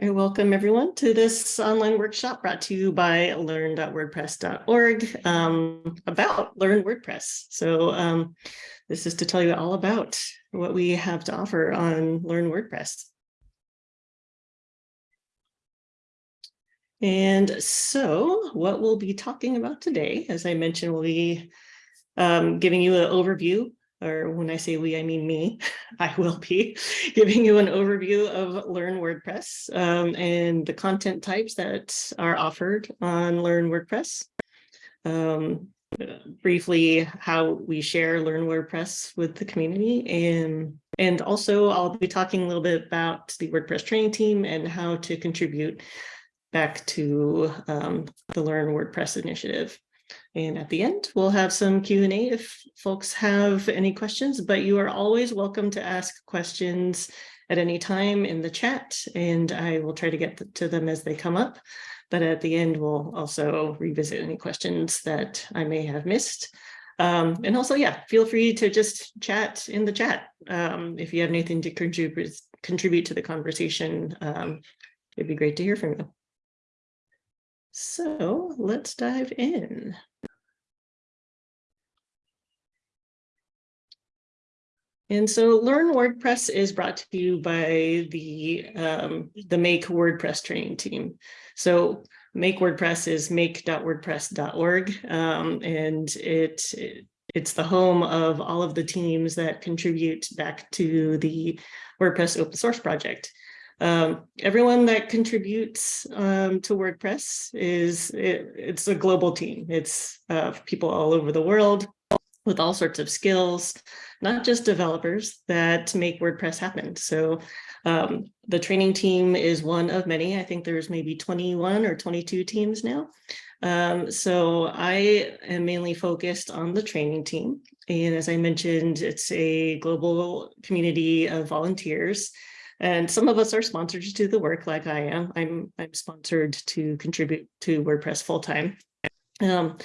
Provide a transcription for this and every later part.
Very welcome everyone to this online workshop brought to you by learn.wordpress.org um, about Learn WordPress. So um, this is to tell you all about what we have to offer on Learn WordPress. And so what we'll be talking about today, as I mentioned, we'll be um, giving you an overview or when I say we, I mean me, I will be giving you an overview of Learn WordPress um, and the content types that are offered on Learn WordPress. Um, briefly, how we share Learn WordPress with the community. And, and also I'll be talking a little bit about the WordPress training team and how to contribute back to um, the Learn WordPress initiative. And at the end, we'll have some Q&A if folks have any questions, but you are always welcome to ask questions at any time in the chat, and I will try to get to them as they come up. But at the end, we'll also revisit any questions that I may have missed. Um, and also, yeah, feel free to just chat in the chat um, if you have anything to contribute contribute to the conversation. Um, it'd be great to hear from you. So let's dive in. And so Learn WordPress is brought to you by the, um, the Make WordPress training team. So Make WordPress is make.wordpress.org, um, and it, it, it's the home of all of the teams that contribute back to the WordPress open source project. Um, everyone that contributes um, to WordPress is, it, it's a global team. It's uh, people all over the world with all sorts of skills, not just developers that make WordPress happen. So um, the training team is one of many. I think there's maybe 21 or 22 teams now. Um, so I am mainly focused on the training team. And as I mentioned, it's a global community of volunteers. And some of us are sponsored to do the work like I am. I'm, I'm sponsored to contribute to WordPress full time. Um,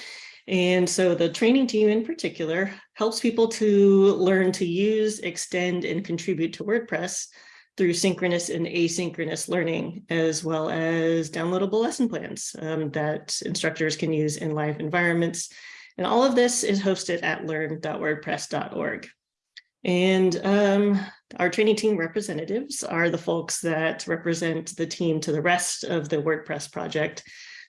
and so the training team in particular helps people to learn to use, extend, and contribute to WordPress through synchronous and asynchronous learning, as well as downloadable lesson plans um, that instructors can use in live environments. And all of this is hosted at learn.wordpress.org. And um, our training team representatives are the folks that represent the team to the rest of the WordPress project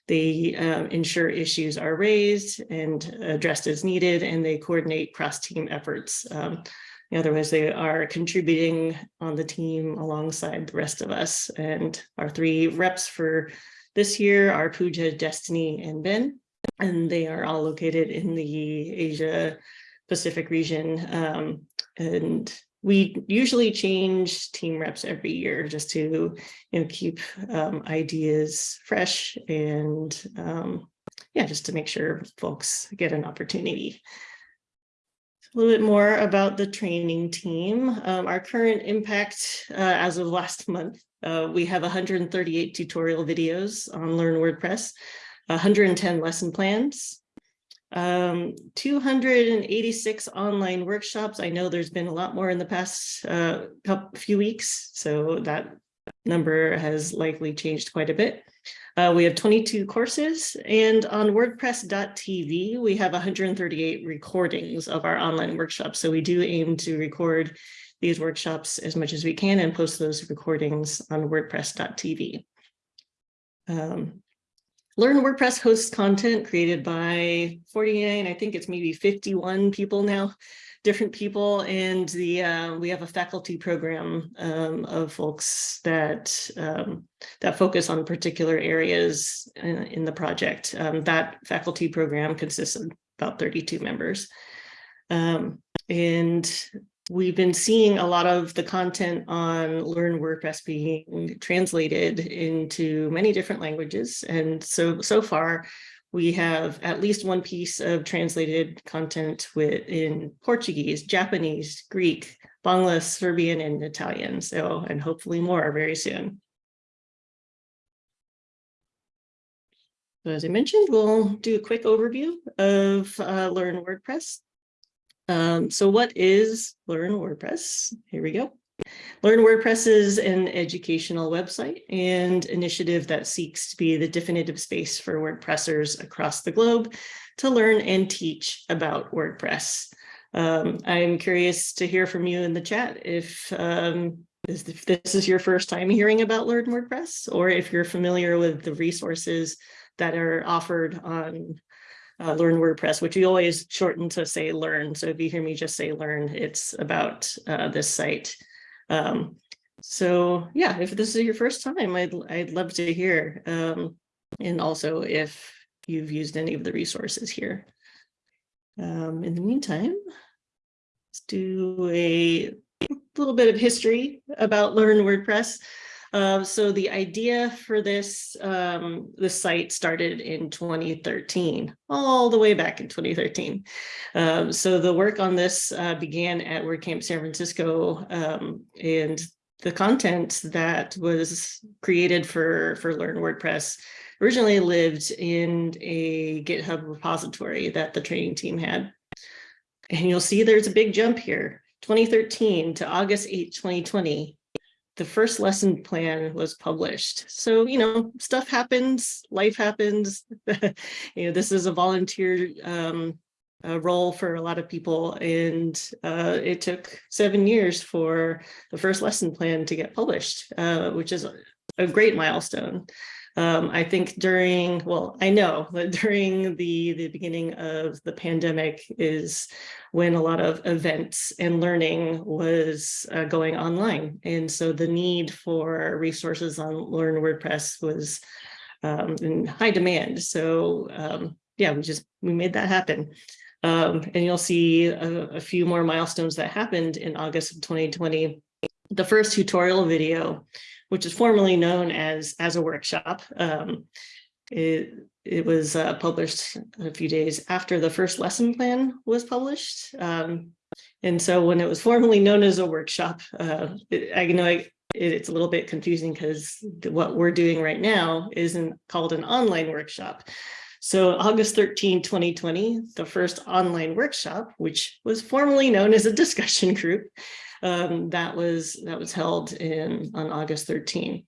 they um, ensure issues are raised and addressed as needed, and they coordinate cross-team efforts. Um, words, they are contributing on the team alongside the rest of us. And our three reps for this year are Pooja, Destiny, and Ben, and they are all located in the Asia Pacific region. Um, and we usually change team reps every year just to you know keep um, ideas fresh and um, yeah just to make sure folks get an opportunity. A little bit more about the training team. Um, our current impact uh, as of last month uh, we have 138 tutorial videos on learn wordpress 110 lesson plans um, 286 online workshops. I know there's been a lot more in the past uh, couple, few weeks, so that number has likely changed quite a bit. Uh, we have 22 courses and on wordpress.tv, we have 138 recordings of our online workshops. So we do aim to record these workshops as much as we can and post those recordings on wordpress.tv. Um, Learn WordPress hosts content created by 49, I think it's maybe 51 people now, different people. And the uh, we have a faculty program um, of folks that um, that focus on particular areas in, in the project. Um, that faculty program consists of about 32 members. Um, and We've been seeing a lot of the content on Learn WordPress being translated into many different languages. And so, so far, we have at least one piece of translated content with, in Portuguese, Japanese, Greek, Bangla, Serbian, and Italian. So, and hopefully more very soon. So as I mentioned, we'll do a quick overview of uh, Learn WordPress. Um, so what is Learn WordPress? Here we go. Learn WordPress is an educational website and initiative that seeks to be the definitive space for WordPressers across the globe to learn and teach about WordPress. Um, I'm curious to hear from you in the chat if, um, if this is your first time hearing about Learn WordPress, or if you're familiar with the resources that are offered on uh, Learn WordPress, which we always shorten to say learn. So if you hear me just say learn, it's about uh, this site. Um, so yeah, if this is your first time, I'd, I'd love to hear. Um, and also if you've used any of the resources here. Um, in the meantime, let's do a little bit of history about Learn WordPress. Uh, so the idea for this, um, the site started in 2013, all the way back in 2013. Um, so the work on this uh, began at WordCamp San Francisco um, and the content that was created for, for Learn WordPress originally lived in a GitHub repository that the training team had. And you'll see there's a big jump here. 2013 to August 8, 2020, the first lesson plan was published. So, you know, stuff happens, life happens. you know, this is a volunteer um, a role for a lot of people. And uh, it took seven years for the first lesson plan to get published, uh, which is a great milestone. Um, I think during, well, I know that during the, the beginning of the pandemic is when a lot of events and learning was uh, going online. And so the need for resources on Learn WordPress was um, in high demand. So um, yeah, we just, we made that happen. Um, and you'll see a, a few more milestones that happened in August of 2020. The first tutorial video which is formerly known as as a workshop. Um, it, it was uh, published a few days after the first lesson plan was published. Um, and so when it was formerly known as a workshop, uh, it, I know I, it, it's a little bit confusing because what we're doing right now isn't called an online workshop. So August 13, 2020, the first online workshop, which was formerly known as a discussion group, um, that was that was held in on August 13.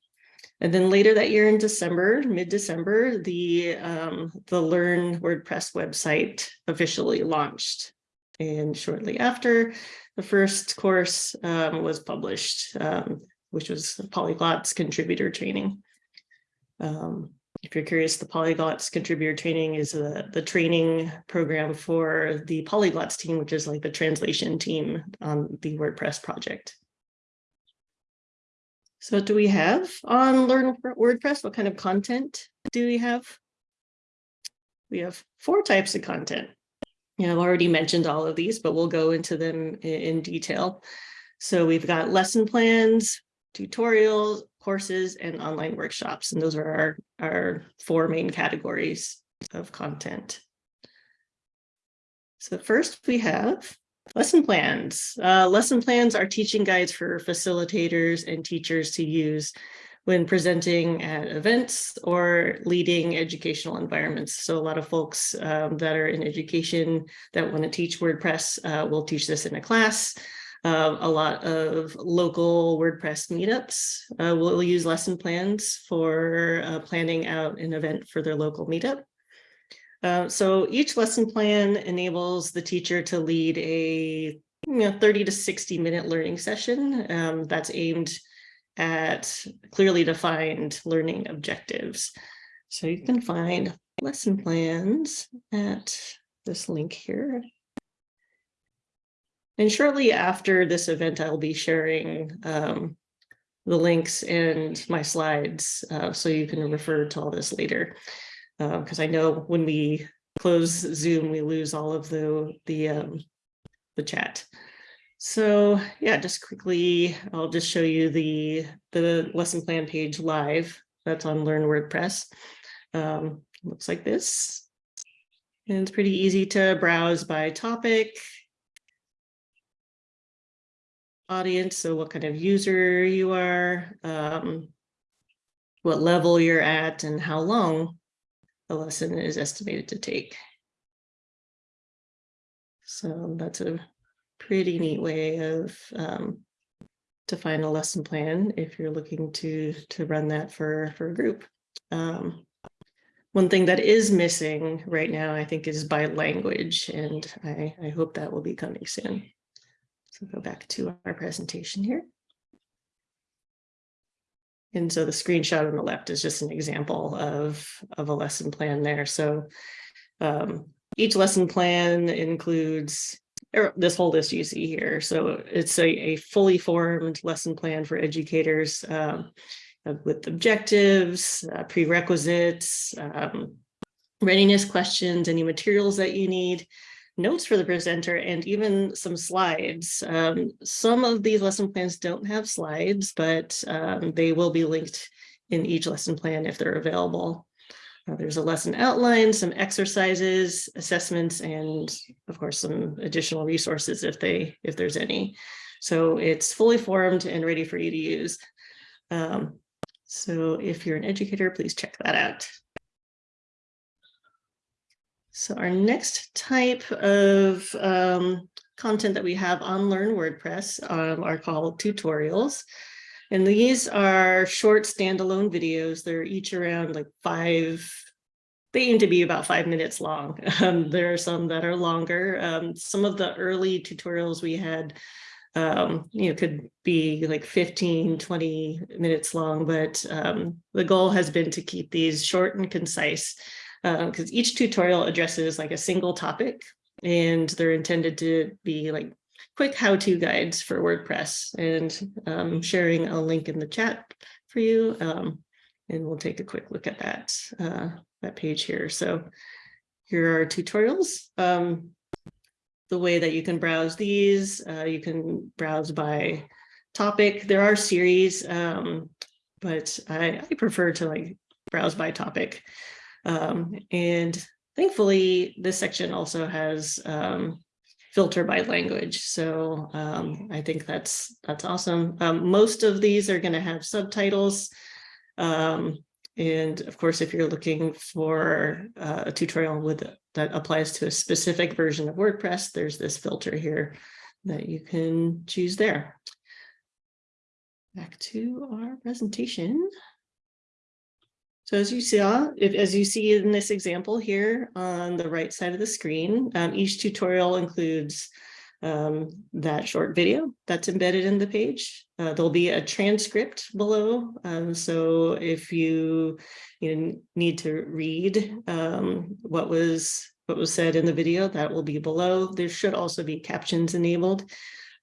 And then later that year in December, mid-December, the um, the Learn WordPress website officially launched. And shortly after, the first course um, was published, um, which was Polyglot's contributor training. Um, if you're curious, the Polyglots contributor training is the, the training program for the Polyglots team, which is like the translation team on the WordPress project. So what do we have on Learn WordPress? What kind of content do we have? We have four types of content. You know, I've already mentioned all of these, but we'll go into them in detail. So we've got lesson plans, tutorials, courses, and online workshops. And those are our, our four main categories of content. So first we have lesson plans. Uh, lesson plans are teaching guides for facilitators and teachers to use when presenting at events or leading educational environments. So a lot of folks um, that are in education that want to teach WordPress uh, will teach this in a class. Uh, a lot of local WordPress meetups uh, will use lesson plans for uh, planning out an event for their local meetup. Uh, so each lesson plan enables the teacher to lead a you know, 30 to 60 minute learning session um, that's aimed at clearly defined learning objectives. So you can find lesson plans at this link here. And shortly after this event, I'll be sharing um, the links and my slides uh, so you can refer to all this later. Because uh, I know when we close Zoom, we lose all of the, the, um, the chat. So yeah, just quickly, I'll just show you the, the lesson plan page live that's on Learn WordPress. Um, looks like this. And it's pretty easy to browse by topic, audience, so what kind of user you are, um, what level you're at, and how long the lesson is estimated to take. So that's a pretty neat way of um, define a lesson plan if you're looking to, to run that for, for a group. Um, one thing that is missing right now, I think, is by language, and I, I hope that will be coming soon. So go back to our presentation here. And so the screenshot on the left is just an example of, of a lesson plan there. So um, each lesson plan includes this whole list you see here. So it's a, a fully formed lesson plan for educators um, with objectives, uh, prerequisites, um, readiness questions, any materials that you need, notes for the presenter, and even some slides. Um, some of these lesson plans don't have slides, but um, they will be linked in each lesson plan if they're available. Uh, there's a lesson outline, some exercises, assessments, and of course, some additional resources if they if there's any. So it's fully formed and ready for you to use. Um, so if you're an educator, please check that out. So our next type of um, content that we have on Learn WordPress um, are called tutorials. And these are short standalone videos. They're each around like five, they aim to be about five minutes long. Um, there are some that are longer. Um, some of the early tutorials we had, um, you know, could be like 15, 20 minutes long, but um, the goal has been to keep these short and concise because um, each tutorial addresses like a single topic and they're intended to be like quick how-to guides for WordPress and um, sharing a link in the chat for you. Um, and we'll take a quick look at that, uh, that page here. So here are tutorials. Um, the way that you can browse these, uh, you can browse by topic. There are series, um, but I, I prefer to like browse by topic. Um, and thankfully, this section also has um, filter by language. So um, I think that's that's awesome. Um, most of these are going to have subtitles. Um, and of course, if you're looking for uh, a tutorial with that applies to a specific version of WordPress, there's this filter here that you can choose there. Back to our presentation. So as you saw, if, as you see in this example here on the right side of the screen, um, each tutorial includes um, that short video that's embedded in the page. Uh, there'll be a transcript below. Um, so if you, you need to read um, what was what was said in the video, that will be below. There should also be captions enabled.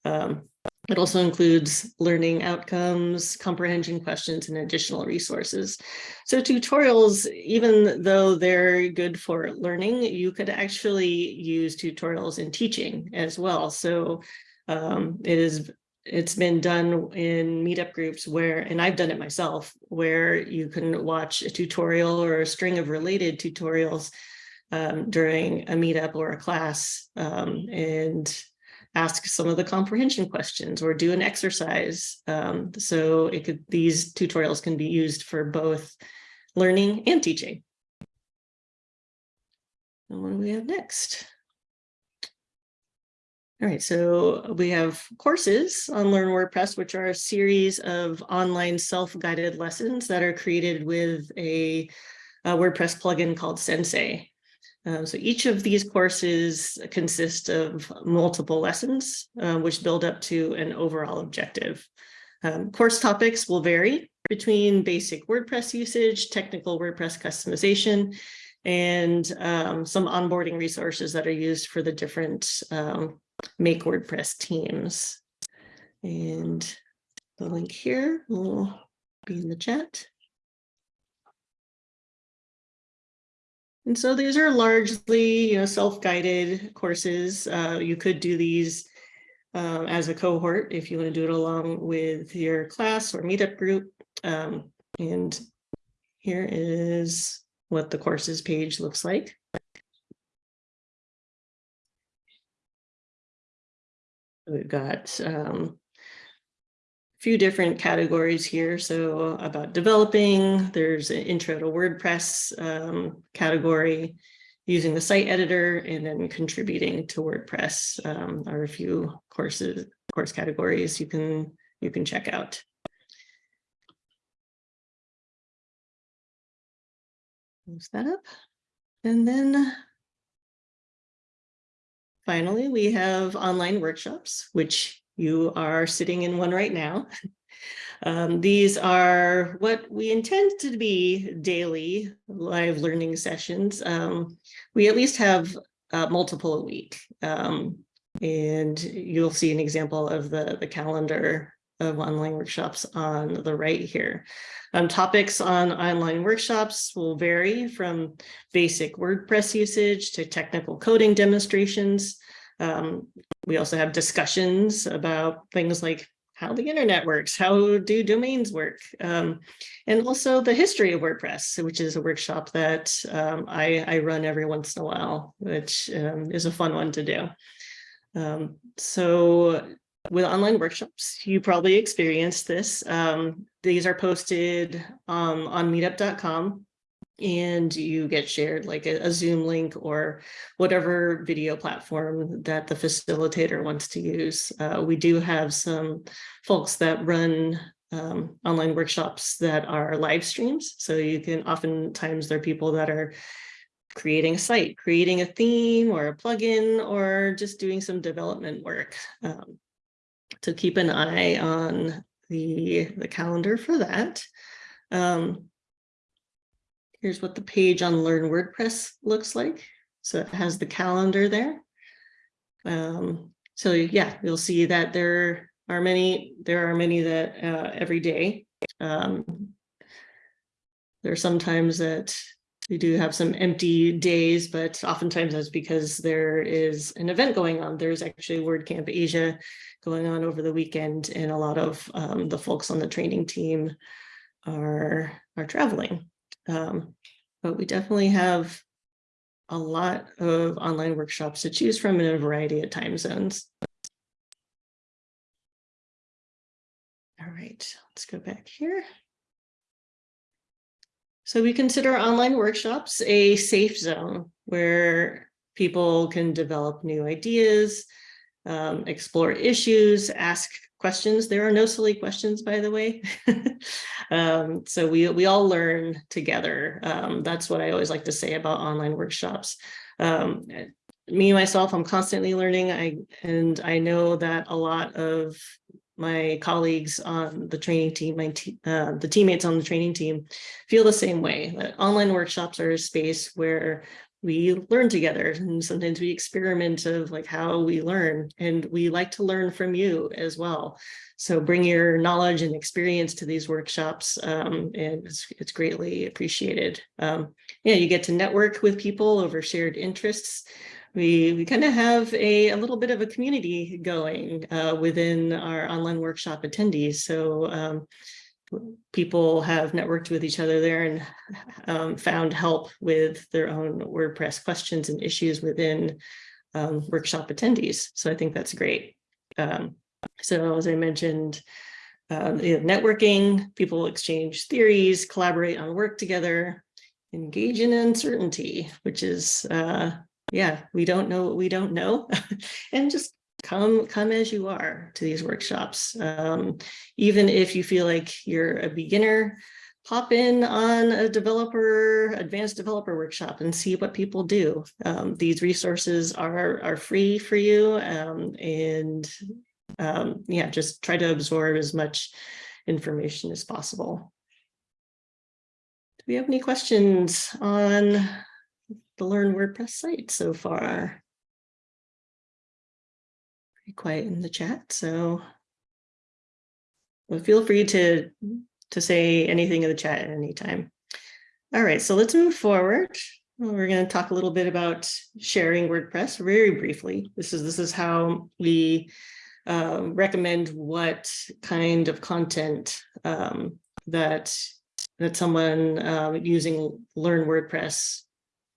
Um, it also includes learning outcomes, comprehension questions, and additional resources. So tutorials, even though they're good for learning, you could actually use tutorials in teaching as well. So um, it is it's been done in meetup groups where, and I've done it myself, where you can watch a tutorial or a string of related tutorials um, during a meetup or a class. Um, and ask some of the comprehension questions or do an exercise. Um, so it could these tutorials can be used for both learning and teaching. And what do we have next? All right, so we have courses on Learn WordPress, which are a series of online self-guided lessons that are created with a, a WordPress plugin called Sensei. Um, so each of these courses consist of multiple lessons, uh, which build up to an overall objective. Um, course topics will vary between basic WordPress usage, technical WordPress customization, and um, some onboarding resources that are used for the different um, Make WordPress teams. And the link here will be in the chat. And so these are largely, you know, self-guided courses. Uh, you could do these um, as a cohort if you want to do it along with your class or meetup group. Um, and here is what the courses page looks like. We've got um, few different categories here. So about developing, there's an intro to WordPress um, category, using the site editor, and then contributing to WordPress um, are a few courses, course categories you can you can check out. Close that up. And then finally, we have online workshops, which you are sitting in one right now. Um, these are what we intend to be daily live learning sessions. Um, we at least have uh, multiple a week. Um, and you'll see an example of the, the calendar of online workshops on the right here. Um, topics on online workshops will vary from basic WordPress usage to technical coding demonstrations. Um, we also have discussions about things like how the internet works, how do domains work, um, and also the history of WordPress, which is a workshop that um, I, I, run every once in a while, which um, is a fun one to do. Um, so with online workshops, you probably experienced this. Um, these are posted um, on meetup.com and you get shared like a, a, Zoom link or whatever video platform that the facilitator wants to use. Uh, we do have some folks that run um, online workshops that are live streams. So you can oftentimes there are people that are creating a site, creating a theme or a plugin, or just doing some development work. Um, so keep an eye on the, the calendar for that. Um, Here's what the page on Learn WordPress looks like. So it has the calendar there. Um, so yeah, you'll see that there are many, there are many that uh, every day. Um, there are sometimes that we do have some empty days, but oftentimes that's because there is an event going on. There's actually WordCamp Asia going on over the weekend, and a lot of um, the folks on the training team are, are traveling. Um, but we definitely have a lot of online workshops to choose from in a variety of time zones. All right, let's go back here. So we consider online workshops a safe zone where people can develop new ideas, um, explore issues, ask questions. There are no silly questions, by the way. um, so we, we all learn together. Um, that's what I always like to say about online workshops. Um, me, myself, I'm constantly learning. I And I know that a lot of my colleagues on the training team, my te uh, the teammates on the training team feel the same way. That online workshops are a space where we learn together and sometimes we experiment of like how we learn and we like to learn from you as well. So bring your knowledge and experience to these workshops um, and it's, it's, greatly appreciated. Um, yeah, you get to network with people over shared interests. We, we kind of have a, a little bit of a community going uh, within our online workshop attendees. So um, people have networked with each other there and um, found help with their own WordPress questions and issues within um, workshop attendees. So I think that's great. Um, so as I mentioned, uh, you know, networking, people exchange theories, collaborate on work together, engage in uncertainty, which is, uh, yeah, we don't know what we don't know, and just come come as you are to these workshops. Um, even if you feel like you're a beginner, pop in on a developer, advanced developer workshop and see what people do. Um, these resources are, are free for you um, and um, yeah, just try to absorb as much information as possible. Do we have any questions on the Learn WordPress site so far? Quiet in the chat, so well, feel free to, to say anything in the chat at any time. All right, so let's move forward. We're going to talk a little bit about sharing WordPress very briefly. This is this is how we um, recommend what kind of content um, that that someone uh, using Learn WordPress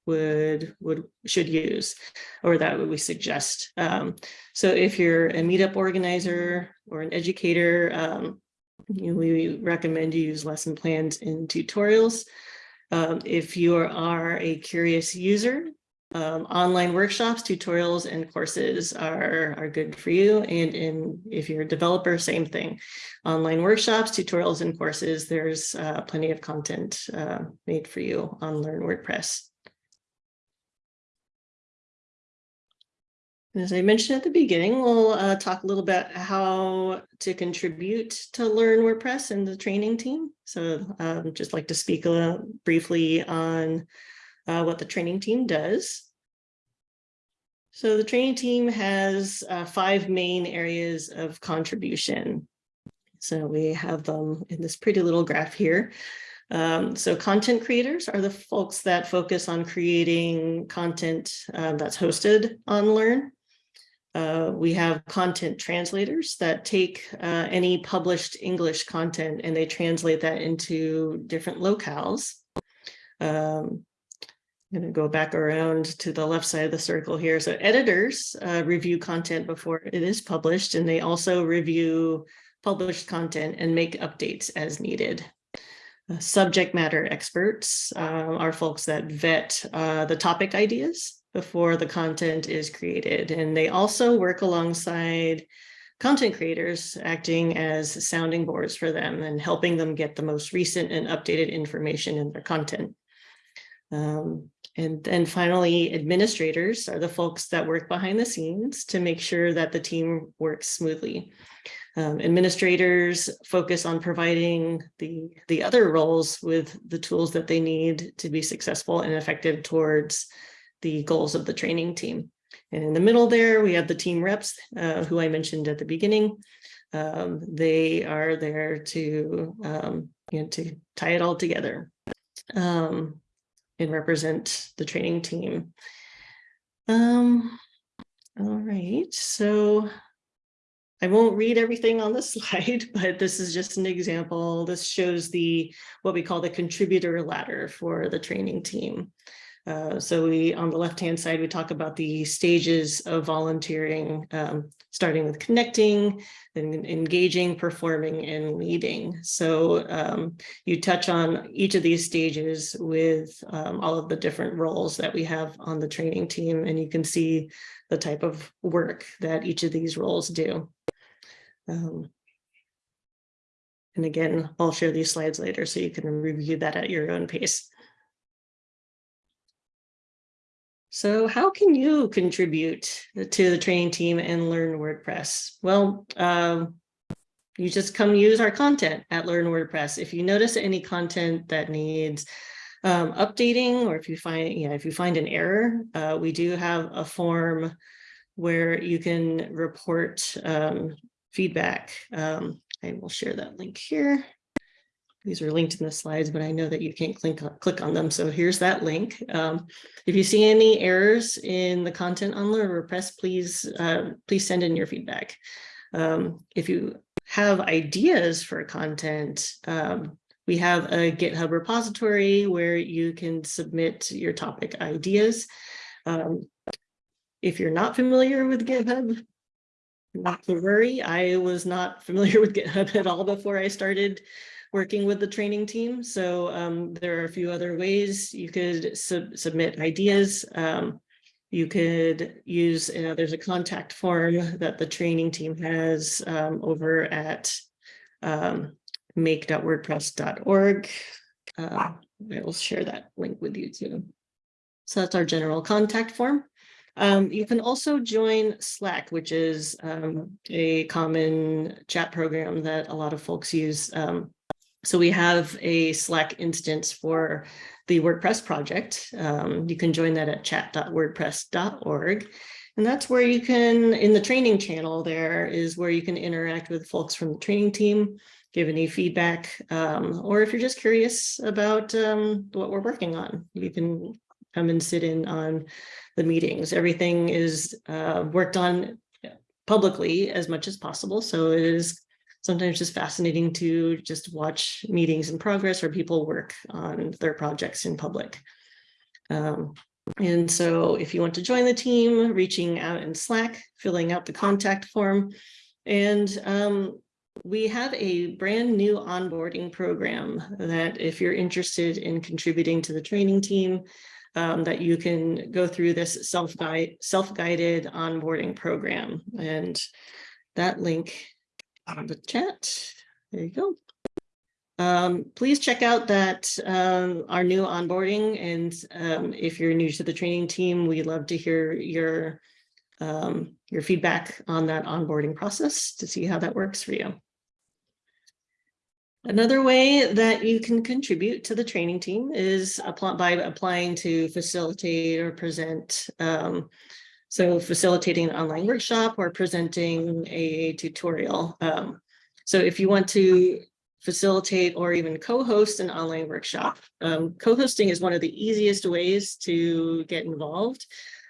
would would should use or that we suggest. Um, so if you're a meetup organizer or an educator, um, you we recommend you use lesson plans in tutorials. Um, if you are a curious user, um, online workshops, tutorials, and courses are, are good for you. And in if you're a developer, same thing. Online workshops, tutorials, and courses, there's uh, plenty of content uh, made for you on Learn WordPress. As I mentioned at the beginning, we'll uh, talk a little bit how to contribute to Learn WordPress and the training team. So um, just like to speak briefly on uh, what the training team does. So the training team has uh, five main areas of contribution. So we have them in this pretty little graph here. Um, so content creators are the folks that focus on creating content uh, that's hosted on Learn. Uh, we have content translators that take uh, any published English content and they translate that into different locales. Um, I'm going to go back around to the left side of the circle here. So editors uh, review content before it is published, and they also review published content and make updates as needed. Uh, subject matter experts uh, are folks that vet the topic ideas before the content is created. And they also work alongside content creators acting as sounding boards for them and helping them get the most recent and updated information in their content. Um, and then finally, administrators are the folks that work behind the scenes to make sure that the team works smoothly. Um, administrators focus on providing the, the other roles with the tools that they need to be successful and effective towards the goals of the training team. And in the middle there, we have the team reps, uh, who I mentioned at the beginning. Um, they are there to, um, you know, to tie it all together um, and represent the training team. Um, all right, so I won't read everything on the slide, but this is just an example. This shows the what we call the contributor ladder for the training team. Uh, so we, on the left-hand side, we talk about the stages of volunteering, um, starting with connecting, then engaging, performing, and leading. So um, you touch on each of these stages with um, all of the different roles that we have on the training team, and you can see the type of work that each of these roles do. Um, and again, I'll share these slides later so you can review that at your own pace. So how can you contribute to the training team and learn WordPress? Well, um, you just come use our content at Learn WordPress. If you notice any content that needs um, updating, or if you find, you know, if you find an error, uh, we do have a form where you can report um, feedback. Um, I will share that link here. These are linked in the slides, but I know that you can't click on, click on them. So here's that link. Um, if you see any errors in the content on WordPress, please, uh, please send in your feedback. Um, if you have ideas for content, um, we have a GitHub repository where you can submit your topic ideas. Um, if you're not familiar with GitHub, not to worry, I was not familiar with GitHub at all before I started working with the training team. So um, there are a few other ways you could sub submit ideas. Um, you could use, you know, there's a contact form that the training team has um, over at um, make.wordpress.org. Uh, I will share that link with you too. So that's our general contact form. Um, you can also join Slack, which is um, a common chat program that a lot of folks use um, so we have a Slack instance for the WordPress project. Um, you can join that at chat.wordpress.org. And that's where you can, in the training channel there is where you can interact with folks from the training team, give any feedback, um, or if you're just curious about um, what we're working on, you can come and sit in on the meetings. Everything is uh, worked on publicly as much as possible. So it is sometimes just fascinating to just watch meetings in progress or people work on their projects in public. Um, and so if you want to join the team, reaching out in Slack, filling out the contact form, and um, we have a brand new onboarding program that if you're interested in contributing to the training team, um, that you can go through this self-guide, self-guided onboarding program. And that link on the chat, there you go. Um, please check out that um, our new onboarding and um, if you're new to the training team, we'd love to hear your um, your feedback on that onboarding process to see how that works for you. Another way that you can contribute to the training team is apply, by applying to facilitate or present. So facilitating an online workshop or presenting a tutorial. Um, so if you want to facilitate or even co-host an online workshop, um, co-hosting is one of the easiest ways to get involved.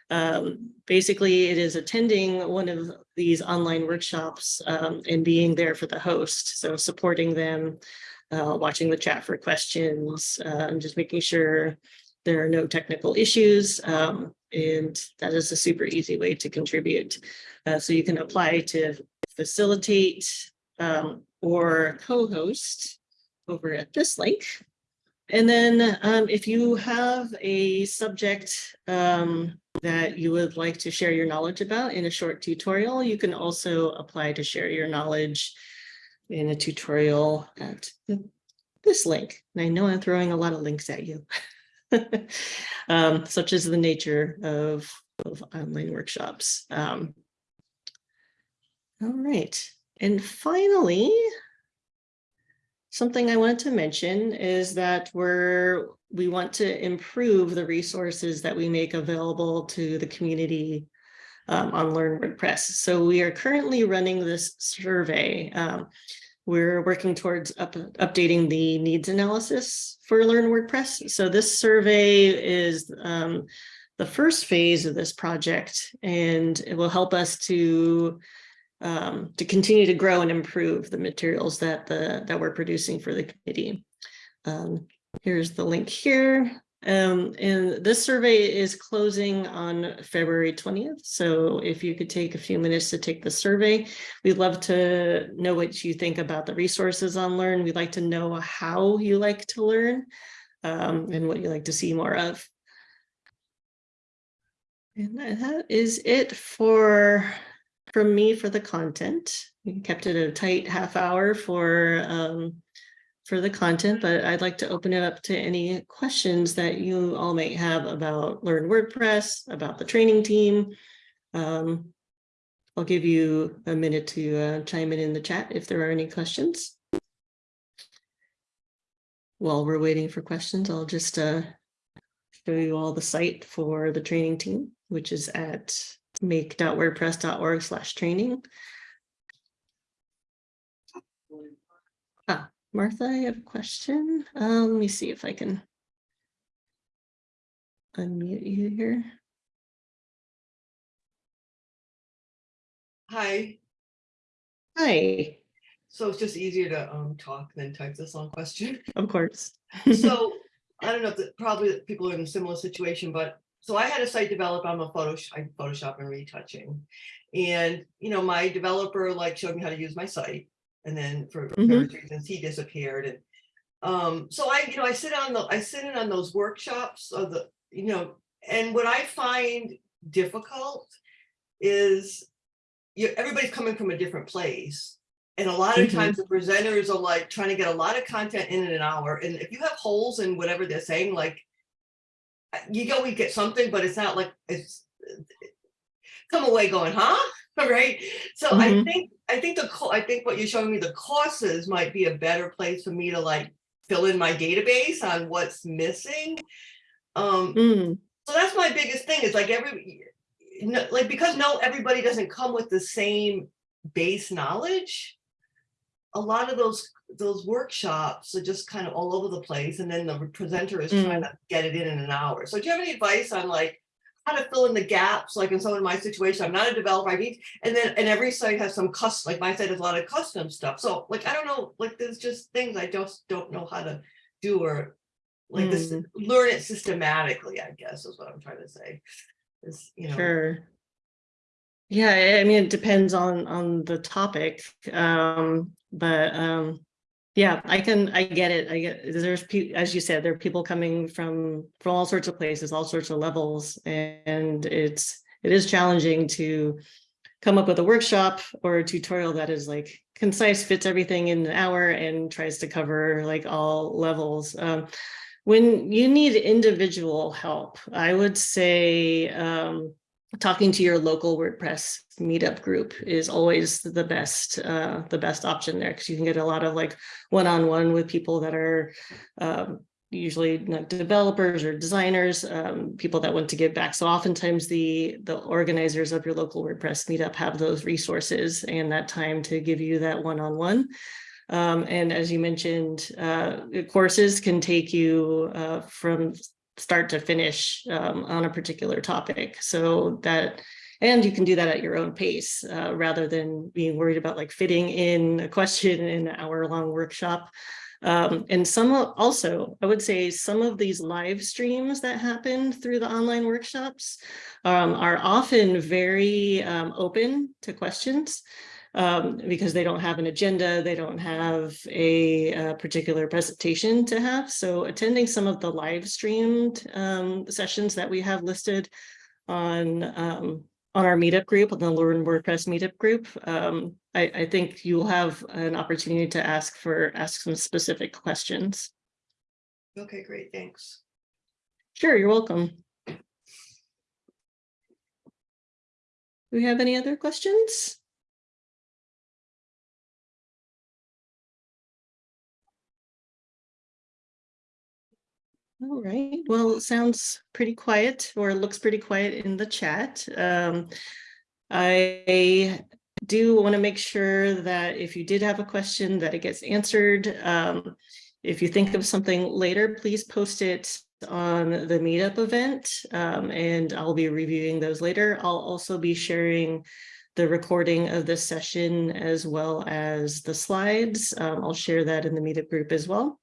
Um, basically, it is attending one of these online workshops um, and being there for the host. So supporting them, uh, watching the chat for questions, uh, and just making sure there are no technical issues. Um, and that is a super easy way to contribute. Uh, so you can apply to facilitate um, or co-host over at this link. And then um, if you have a subject um, that you would like to share your knowledge about in a short tutorial, you can also apply to share your knowledge in a tutorial at this link. And I know I'm throwing a lot of links at you, um, such as the nature of, of online workshops. Um, all right. And finally, something I wanted to mention is that we're we want to improve the resources that we make available to the community um, on Learn WordPress. So we are currently running this survey. Um, we're working towards up, updating the needs analysis for Learn WordPress. So this survey is um, the first phase of this project, and it will help us to um, to continue to grow and improve the materials that the that we're producing for the committee. Um, here's the link here. Um, and this survey is closing on February 20th. So if you could take a few minutes to take the survey, we'd love to know what you think about the resources on Learn. We'd like to know how you like to learn um, and what you like to see more of. And that is it for from me for the content. We kept it a tight half hour for um, for the content, but I'd like to open it up to any questions that you all might have about Learn WordPress, about the training team. Um, I'll give you a minute to uh, chime in in the chat if there are any questions. While we're waiting for questions, I'll just uh, show you all the site for the training team, which is at make.wordpress.org slash training. Martha, I have a question. Uh, let me see if I can unmute you here. Hi. Hi, So it's just easier to um talk than type this long question. of course. So I don't know, if probably people are in a similar situation, but so I had a site develop, I'm a Photoshop, I Photoshop and retouching. And, you know, my developer like showed me how to use my site. And then for Mhm. various reasons, he disappeared and. Um, so I, you know, I sit on the, I sit in on those workshops of the, you know, and what I find difficult is. You, everybody's coming from a different place. And a lot of Mhm. times the presenters are like trying to get a lot of content in in an hour. And if you have holes in whatever they're saying, like. You always get something, but it's not like it's. Come away going, huh? Right? So I Mhm. think, I think the, I think what you're showing me, the courses might be a better place for me to like fill in my database on what's missing. Um, Mm, so that's my biggest thing is like every, no, like because no, everybody doesn't come with the same base knowledge. A lot of those, those workshops are just kind of all over the place and then the presenter is trying to get it in in an hour. So do you have any advice on like how to fill in the gaps, like in some of my situation, I'm not a developer, I need, and then, and every site has some custom, like my site has a lot of custom stuff. So like, I don't know, like there's just things I just don't know how to do or like this, Mm. learn it systematically, I guess is what I'm trying to say. Is, you know. Sure. Yeah, I- I mean, it depends on, on the topic, um, but, um, Yeah, I can, I get it. I get, there's, as you said, there are people coming from, from all sorts of places, all sorts of levels. And it's, it is challenging to come up with a workshop or a tutorial that is like concise, fits everything in an hour and tries to cover like all levels. Um, when you need individual help, I would say um, talking to your local WordPress meetup group is always the best, uh, the best option there because you can get a lot of like one-on-one with people that are um, usually not developers or designers, um, people that want to give back. So oftentimes the the organizers of your local WordPress meetup have those resources and that time to give you that one-on-one. Um, and as you mentioned, uh, courses can take you uh, from start to finish um, on a particular topic. So that, and you can do that at your own pace uh, rather than being worried about like fitting in a question in an hour long workshop. Um, and some also, I would say some of these live streams that happen through the online workshops um, are often very um, open to questions um, because they don't have an agenda, they don't have a, uh particular presentation to have. So attending some of the live streamed um, sessions that we have listed on um, on our meetup group, on the Learn WordPress meetup group, um, I, I think you'll have an opportunity to ask for ask some specific questions. Okay, great, thanks. Sure, you're welcome. Do we have any other questions? All right, well, it sounds pretty quiet or looks pretty quiet in the chat. Um, I do want to make sure that if you did have a question that it gets answered. Um, if you think of something later, please post it on the meetup event um, and I'll be reviewing those later. I'll also be sharing the recording of this session as well as the slides. Um, I'll share that in the meetup group as well.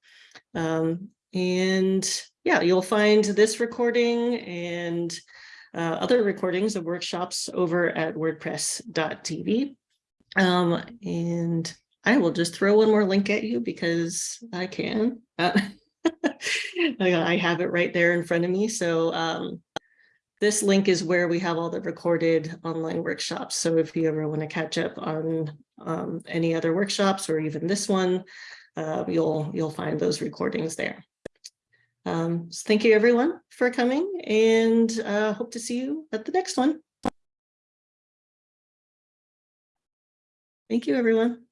Um, and yeah, you'll find this recording and uh, other recordings of workshops over at wordpress.tv. Um, and I will just throw one more link at you because I can. Uh, I have it right there in front of me. So um, this link is where we have all the recorded online workshops. So if you ever want to catch up on um, any other workshops or even this one, uh, you'll you'll find those recordings there. Um, so thank you everyone for coming and uh, hope to see you at the next one. Thank you, everyone.